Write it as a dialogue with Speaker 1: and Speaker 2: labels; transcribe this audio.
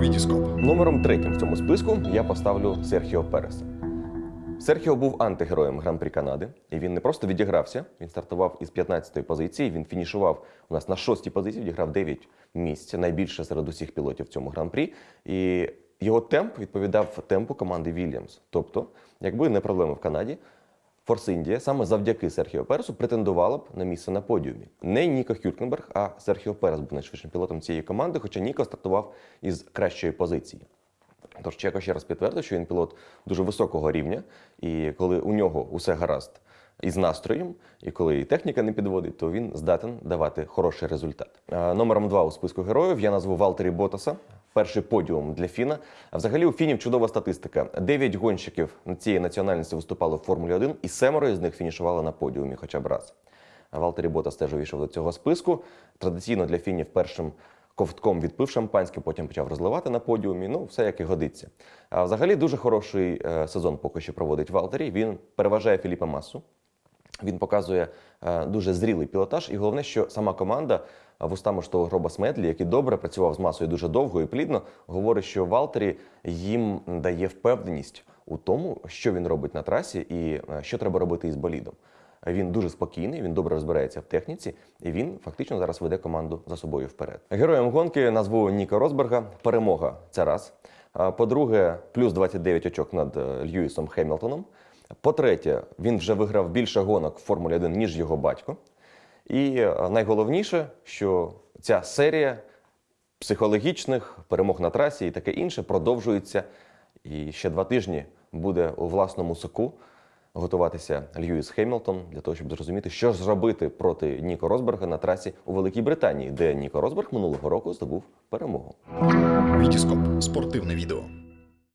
Speaker 1: Вітіскоп.
Speaker 2: Номером третім в цьому списку я поставлю Серхіо Переса. Серхіо був антигероєм Гран-прі Канади, і він не просто відігрався, він стартував із 15-ї позиції, він фінішував у нас на 6-й позиції, відіграв 9 місць, найбільше серед усіх пілотів в цьому гран-прі. І його темп відповідав темпу команди Вільямс. Тобто, якби не проблеми в Канаді, Форс Індія саме завдяки Серхіо Пересу претендувала б на місце на подіумі. Не Ніко Хюркенберг, а Серхіо Перес був найшвидшим пілотом цієї команди, хоча Ніко стартував із кращої позиції. Тож Чеко ще раз підтвердив, що він пілот дуже високого рівня, і коли у нього усе гаразд із настроєм, і коли і техніка не підводить, то він здатен давати хороший результат. Номером два у списку героїв я назву Валтері Ботаса. Перший подіум для Фіна. Взагалі у Фінів чудова статистика. Дев'ять гонщиків цієї національності виступали в Формулі 1, і семеро з них фінішували на подіумі хоча б раз. Валтері Ботас теж увійшов до цього списку. Традиційно для Фінів першим ковтком відпив шампанське, потім почав розливати на подіумі. Ну, все як і годиться. А взагалі дуже хороший е, сезон поки що проводить Валтері. Він переважає Філіпа Масу. Він показує е, дуже зрілий пілотаж, і головне, що сама команда е, вустами ж того Роба Смедлі, який добре працював з масою дуже довго і плідно, говорить, що Валтері їм дає впевненість у тому, що він робить на трасі і е, що треба робити із болідом. Він дуже спокійний, він добре розбирається в техніці, і він фактично зараз веде команду за собою вперед. Героєм гонки назву Ніка Росберга. Перемога це раз. По-друге, плюс 29 очок над Льюісом Хемілтоном. По-третє, він вже виграв більше гонок в Формулі 1, ніж його батько. І е, найголовніше, що ця серія психологічних перемог на трасі і таке інше продовжується. І ще два тижні буде у власному соку готуватися Льюіс Хемілтон для того, щоб зрозуміти, що ж зробити проти Ніко Росберга на трасі у Великій Британії, де Ніко Росберг минулого року здобув перемогу.
Speaker 1: Вітіскоп. Спортивне відео.